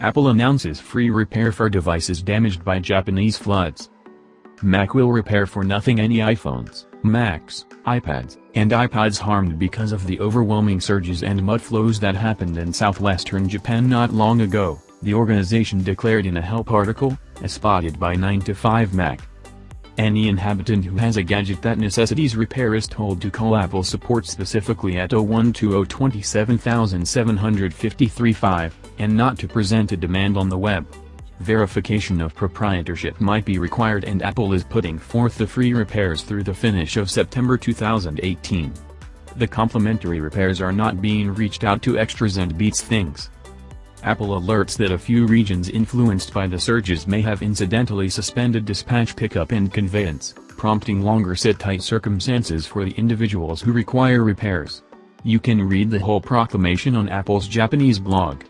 Apple announces free repair for devices damaged by Japanese floods. Mac will repair for nothing any iPhones, Macs, iPads, and iPods harmed because of the overwhelming surges and mud flows that happened in southwestern Japan not long ago, the organization declared in a help article, as spotted by 9 to 5 Mac. Any inhabitant who has a gadget that necessitates repair is told to call Apple support specifically at 0120-27753-5, and not to present a demand on the web. Verification of proprietorship might be required and Apple is putting forth the free repairs through the finish of September 2018. The complimentary repairs are not being reached out to extras and beats things. Apple alerts that a few regions influenced by the surges may have incidentally suspended dispatch pickup and conveyance, prompting longer sit-tight circumstances for the individuals who require repairs. You can read the whole proclamation on Apple's Japanese blog.